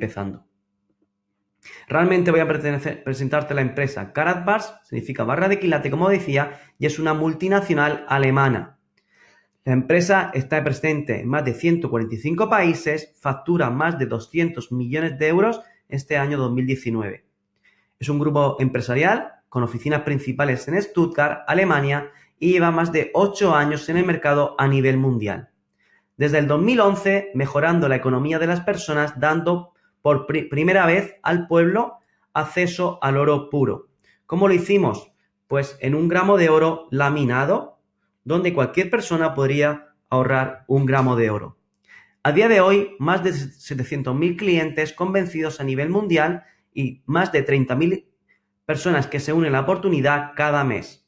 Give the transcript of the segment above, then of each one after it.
empezando. Realmente voy a presentarte la empresa Karatbars, significa barra de quilate, como decía, y es una multinacional alemana. La empresa está presente en más de 145 países, factura más de 200 millones de euros este año 2019. Es un grupo empresarial con oficinas principales en Stuttgart, Alemania, y lleva más de 8 años en el mercado a nivel mundial. Desde el 2011, mejorando la economía de las personas, dando por primera vez al pueblo acceso al oro puro. ¿Cómo lo hicimos? Pues en un gramo de oro laminado, donde cualquier persona podría ahorrar un gramo de oro. A día de hoy, más de 700.000 clientes convencidos a nivel mundial y más de 30.000 personas que se unen a la oportunidad cada mes.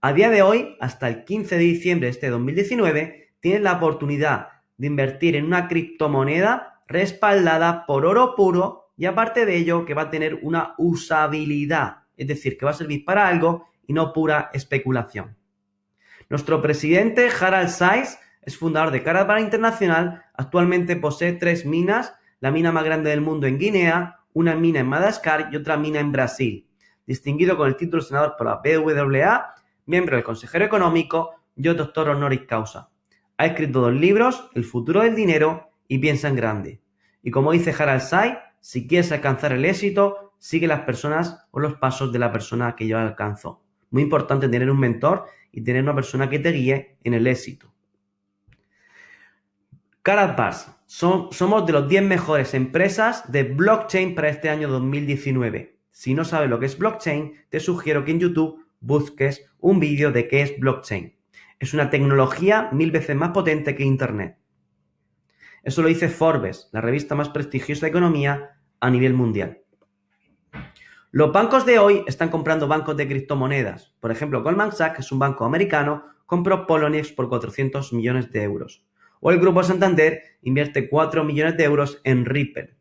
A día de hoy, hasta el 15 de diciembre de este 2019, tienes la oportunidad de invertir en una criptomoneda respaldada por oro puro y aparte de ello que va a tener una usabilidad, es decir, que va a servir para algo y no pura especulación. Nuestro presidente Harald Saiz es fundador de Caravana Internacional, actualmente posee tres minas, la mina más grande del mundo en Guinea, una mina en Madagascar y otra mina en Brasil. Distinguido con el título de senador por la BWA, miembro del Consejero Económico y doctor honoris causa. Ha escrito dos libros, El futuro del dinero y Piensa en grande. Y como dice Harald Say, si quieres alcanzar el éxito, sigue las personas o los pasos de la persona que yo alcanzó. Muy importante tener un mentor y tener una persona que te guíe en el éxito. Karatbars, somos de los 10 mejores empresas de blockchain para este año 2019. Si no sabes lo que es blockchain, te sugiero que en YouTube busques un vídeo de qué es blockchain. Es una tecnología mil veces más potente que Internet. Eso lo dice Forbes, la revista más prestigiosa de economía a nivel mundial. Los bancos de hoy están comprando bancos de criptomonedas. Por ejemplo, Goldman Sachs, que es un banco americano, compró Poloniex por 400 millones de euros. O el Grupo Santander invierte 4 millones de euros en Ripple.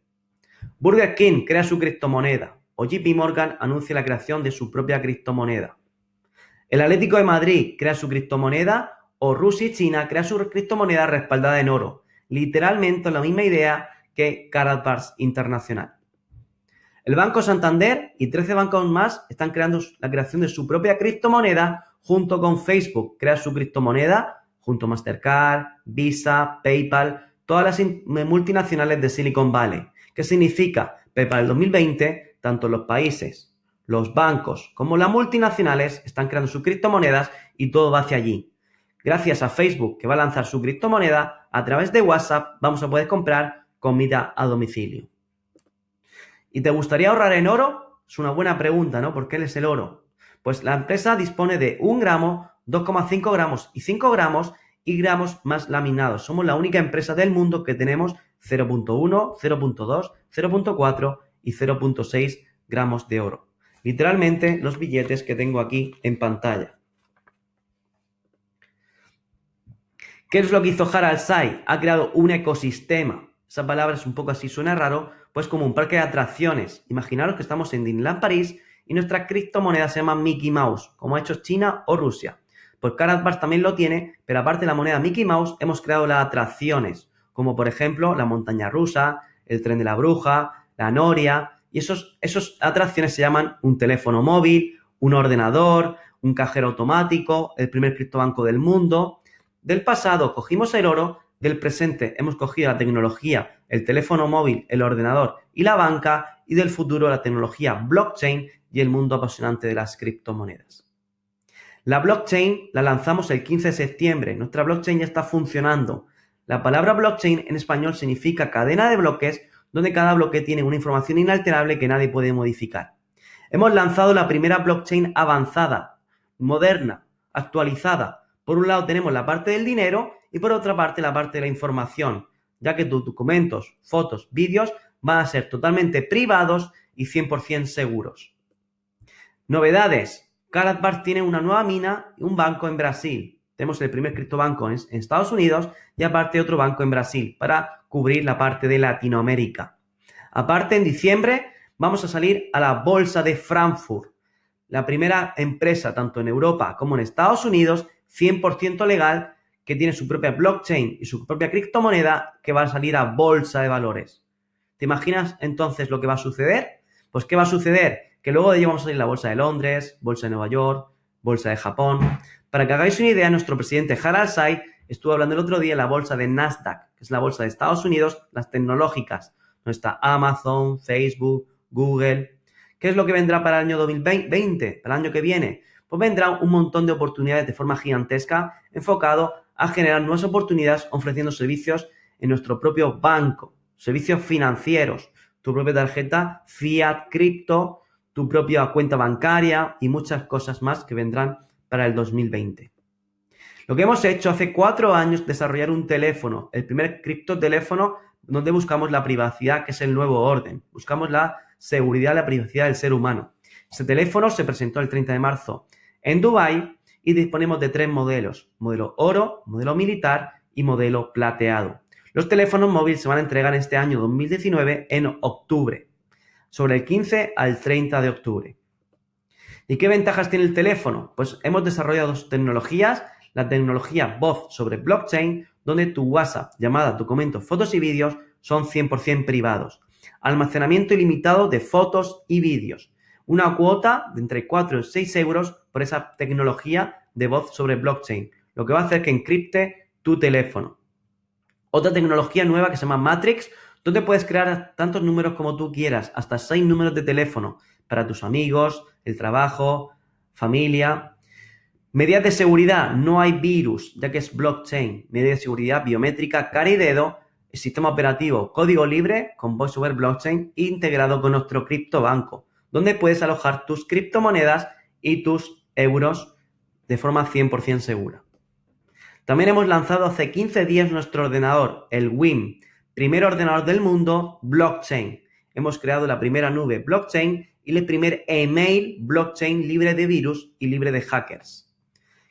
Burger King crea su criptomoneda. O JP Morgan anuncia la creación de su propia criptomoneda. El Atlético de Madrid crea su criptomoneda o Rusia y China crea su criptomoneda respaldada en oro. Literalmente la misma idea que Karatbars Internacional. El Banco Santander y 13 bancos más están creando la creación de su propia criptomoneda junto con Facebook. Crea su criptomoneda junto a Mastercard, Visa, PayPal, todas las multinacionales de Silicon Valley. ¿Qué significa? Que para el 2020, tanto los países, los bancos como las multinacionales están creando sus criptomonedas y todo va hacia allí. Gracias a Facebook, que va a lanzar su criptomoneda, a través de WhatsApp vamos a poder comprar comida a domicilio. ¿Y te gustaría ahorrar en oro? Es una buena pregunta, ¿no? ¿Por qué es el oro? Pues la empresa dispone de un gramo 2,5 gramos y 5 gramos y gramos más laminados. Somos la única empresa del mundo que tenemos 0.1, 0.2, 0.4 y 0.6 gramos de oro. Literalmente los billetes que tengo aquí en pantalla. ¿Qué es lo que hizo Harald Sai? Ha creado un ecosistema. Esa palabra es un poco así, suena raro, pues como un parque de atracciones. Imaginaros que estamos en Disneyland París y nuestra criptomoneda se llama Mickey Mouse, como ha hecho China o Rusia. Pues Karatbars también lo tiene, pero aparte de la moneda Mickey Mouse, hemos creado las atracciones, como por ejemplo la montaña rusa, el tren de la bruja, la noria, y esos, esos atracciones se llaman un teléfono móvil, un ordenador, un cajero automático, el primer criptobanco del mundo. Del pasado cogimos el oro, del presente hemos cogido la tecnología, el teléfono móvil, el ordenador y la banca, y del futuro la tecnología blockchain y el mundo apasionante de las criptomonedas. La blockchain la lanzamos el 15 de septiembre. Nuestra blockchain ya está funcionando. La palabra blockchain en español significa cadena de bloques donde cada bloque tiene una información inalterable que nadie puede modificar. Hemos lanzado la primera blockchain avanzada, moderna, actualizada. Por un lado tenemos la parte del dinero y por otra parte la parte de la información, ya que tus documentos, fotos, vídeos van a ser totalmente privados y 100% seguros. Novedades. Karatbars tiene una nueva mina y un banco en Brasil. Tenemos el primer criptobanco en Estados Unidos y aparte otro banco en Brasil para cubrir la parte de Latinoamérica. Aparte, en diciembre vamos a salir a la Bolsa de Frankfurt, la primera empresa tanto en Europa como en Estados Unidos 100% legal que tiene su propia blockchain y su propia criptomoneda que va a salir a bolsa de valores. ¿Te imaginas entonces lo que va a suceder? Pues ¿qué va a suceder? Que luego de ello vamos a salir la bolsa de Londres, bolsa de Nueva York, bolsa de Japón. Para que hagáis una idea, nuestro presidente Harald Say estuvo hablando el otro día en la bolsa de Nasdaq, que es la bolsa de Estados Unidos, las tecnológicas, donde está Amazon, Facebook, Google. ¿Qué es lo que vendrá para el año 2020, para el año que viene? Pues vendrá un montón de oportunidades de forma gigantesca enfocado a generar nuevas oportunidades ofreciendo servicios en nuestro propio banco, servicios financieros, tu propia tarjeta, fiat, cripto, tu propia cuenta bancaria y muchas cosas más que vendrán para el 2020. Lo que hemos hecho hace cuatro años, desarrollar un teléfono, el primer criptoteléfono donde buscamos la privacidad, que es el nuevo orden. Buscamos la seguridad, la privacidad del ser humano. Este teléfono se presentó el 30 de marzo en Dubai y disponemos de tres modelos, modelo oro, modelo militar y modelo plateado. Los teléfonos móviles se van a entregar este año 2019 en octubre, sobre el 15 al 30 de octubre. ¿Y qué ventajas tiene el teléfono? Pues hemos desarrollado dos tecnologías, la tecnología voz sobre blockchain, donde tu WhatsApp, llamada, documentos, fotos y vídeos son 100% privados. Almacenamiento ilimitado de fotos y vídeos. Una cuota de entre 4 y 6 euros por esa tecnología de voz sobre blockchain, lo que va a hacer que encripte tu teléfono. Otra tecnología nueva que se llama Matrix, donde puedes crear tantos números como tú quieras, hasta 6 números de teléfono para tus amigos, el trabajo, familia. Medidas de seguridad, no hay virus, ya que es blockchain. Medidas de seguridad biométrica, cara y dedo, el sistema operativo código libre con voice over blockchain integrado con nuestro criptobanco, donde puedes alojar tus criptomonedas y tus euros de forma 100% segura. También hemos lanzado hace 15 días nuestro ordenador, el WIM, primer ordenador del mundo blockchain. Hemos creado la primera nube blockchain y el primer email blockchain libre de virus y libre de hackers.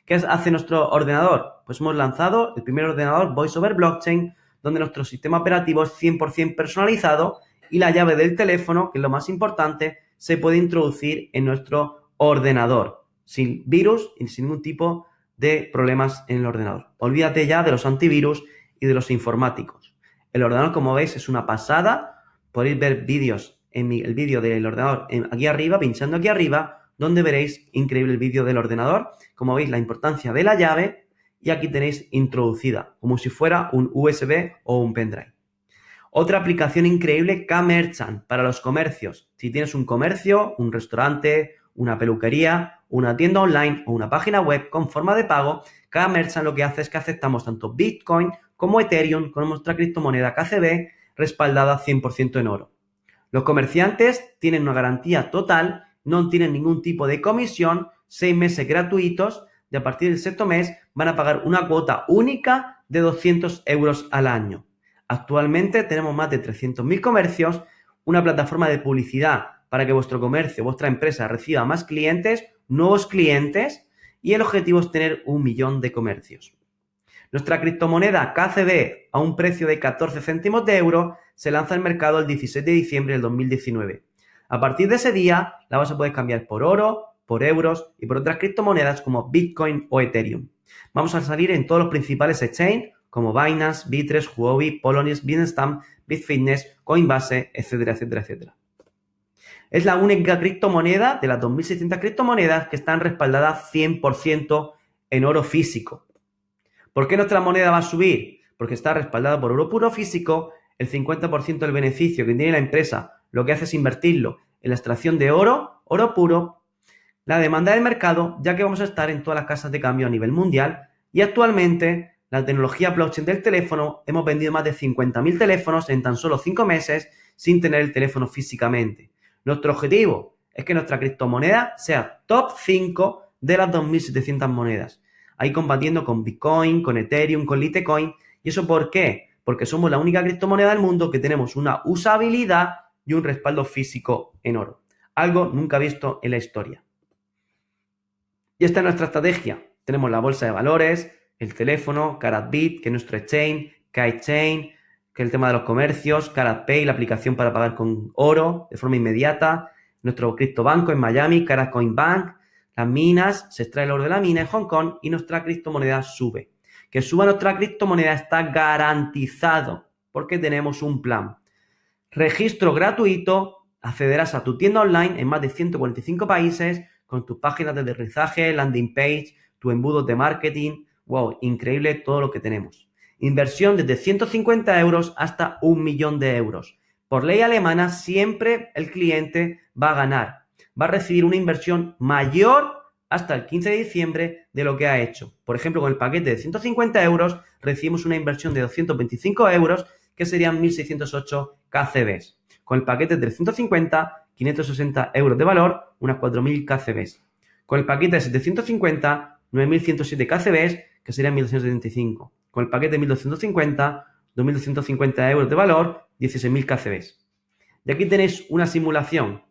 ¿Qué hace nuestro ordenador? Pues hemos lanzado el primer ordenador Voice over Blockchain, donde nuestro sistema operativo es 100% personalizado y la llave del teléfono, que es lo más importante, se puede introducir en nuestro ordenador, sin virus y sin ningún tipo de problemas en el ordenador. Olvídate ya de los antivirus y de los informáticos. El ordenador, como veis, es una pasada. Podéis ver vídeos en el vídeo del ordenador aquí arriba, pinchando aquí arriba, donde veréis increíble el vídeo del ordenador. Como veis, la importancia de la llave y aquí tenéis introducida, como si fuera un USB o un pendrive. Otra aplicación increíble, K-Merchant, para los comercios. Si tienes un comercio, un restaurante, una peluquería, una tienda online o una página web con forma de pago, K-Merchant lo que hace es que aceptamos tanto Bitcoin como Ethereum con nuestra criptomoneda KCB respaldada 100% en oro. Los comerciantes tienen una garantía total, no tienen ningún tipo de comisión, seis meses gratuitos y a partir del sexto mes van a pagar una cuota única de 200 euros al año. Actualmente tenemos más de 300.000 comercios, una plataforma de publicidad para que vuestro comercio, vuestra empresa reciba más clientes, nuevos clientes y el objetivo es tener un millón de comercios. Nuestra criptomoneda KCB a un precio de 14 céntimos de euro se lanza al mercado el 17 de diciembre del 2019. A partir de ese día la vas a poder cambiar por oro, por euros y por otras criptomonedas como Bitcoin o Ethereum. Vamos a salir en todos los principales exchange como Binance, Bitres, Huobi, Poloniex, Bitstamp, Bitfitness, Coinbase, etcétera, etcétera, etcétera. Es la única criptomoneda de las 2.600 criptomonedas que están respaldadas 100% en oro físico. ¿Por qué nuestra moneda va a subir? Porque está respaldada por oro puro físico el 50% del beneficio que tiene la empresa lo que hace es invertirlo en la extracción de oro, oro puro, la demanda del mercado, ya que vamos a estar en todas las casas de cambio a nivel mundial y actualmente la tecnología blockchain del teléfono hemos vendido más de 50.000 teléfonos en tan solo 5 meses sin tener el teléfono físicamente. Nuestro objetivo es que nuestra criptomoneda sea top 5 de las 2.700 monedas. Ahí combatiendo con Bitcoin, con Ethereum, con Litecoin. ¿Y eso por qué? porque somos la única criptomoneda del mundo que tenemos una usabilidad y un respaldo físico en oro. Algo nunca visto en la historia. Y esta es nuestra estrategia. Tenemos la bolsa de valores, el teléfono, CaratBit, que es nuestro exchange, KiteChain, que es el tema de los comercios, CaratPay, la aplicación para pagar con oro de forma inmediata, nuestro criptobanco en Miami, CaratCoinBank, las minas, se extrae el oro de la mina en Hong Kong y nuestra criptomoneda sube que suba nuestra criptomoneda está garantizado porque tenemos un plan. registro gratuito, accederás a tu tienda online en más de 145 países con tus páginas de aterrizaje, landing page, tu embudo de marketing. ¡Wow! Increíble todo lo que tenemos. Inversión desde 150 euros hasta un millón de euros. Por ley alemana, siempre el cliente va a ganar. Va a recibir una inversión mayor hasta el 15 de diciembre de lo que ha hecho. Por ejemplo, con el paquete de 150 euros recibimos una inversión de 225 euros, que serían 1.608 KCBs. Con el paquete de 350, 560 euros de valor, unas 4.000 KCBs. Con el paquete de 750, 9.107 KCBs, que serían 1.275 con el paquete de 1250, 2.250 euros de valor, 16.000 KCBs. Y aquí tenéis una simulación.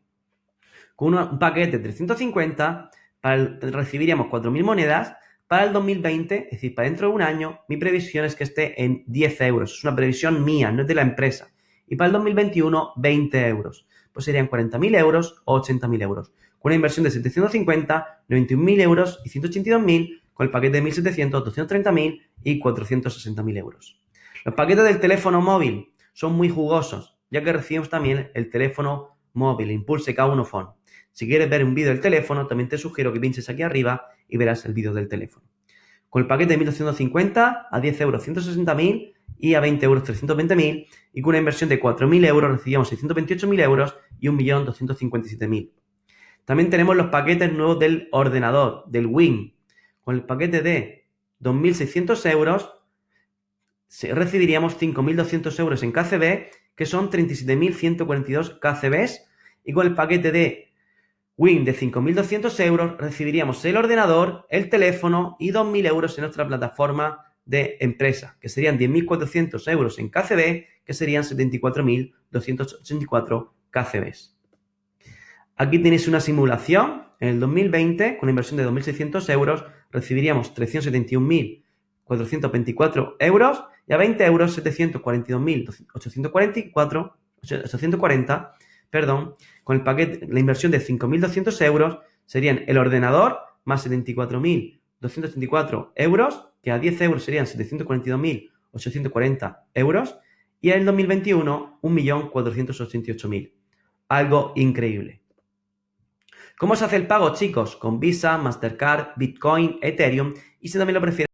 Con un paquete de 350, recibiríamos 4.000 monedas. Para el 2020, es decir, para dentro de un año, mi previsión es que esté en 10 euros. Es una previsión mía, no es de la empresa. Y para el 2021, 20 euros. Pues serían 40.000 euros o 80.000 euros. Con una inversión de 750, 91.000 euros y 182.000 con el paquete de 1.700, 230.000 y 460.000 euros. Los paquetes del teléfono móvil son muy jugosos, ya que recibimos también el teléfono móvil, Impulse K1 Phone. Si quieres ver un vídeo del teléfono, también te sugiero que pinches aquí arriba y verás el vídeo del teléfono. Con el paquete de 1.250 a 10 euros 160.000 y a 20 euros 320.000 y con una inversión de 4.000 euros recibíamos 628.000 euros y 1.257.000. También tenemos los paquetes nuevos del ordenador, del Win, con el paquete de 2.600 euros recibiríamos 5.200 euros en KCB, que son 37.142 KCBs, y con el paquete de Win de 5.200 euros recibiríamos el ordenador, el teléfono y 2.000 euros en nuestra plataforma de empresa, que serían 10.400 euros en KCB, que serían 74.284 KCBs. Aquí tenéis una simulación. En el 2020, con inversión de 2.600 euros, recibiríamos 371.424 euros y a 20 euros 742.844, 840, perdón, con el paquete, la inversión de 5.200 euros serían el ordenador más 74.234 euros, que a 10 euros serían 742.840 euros, y en el 2021 1.488.000. Algo increíble. ¿Cómo se hace el pago, chicos? Con Visa, Mastercard, Bitcoin, Ethereum y si también lo prefieres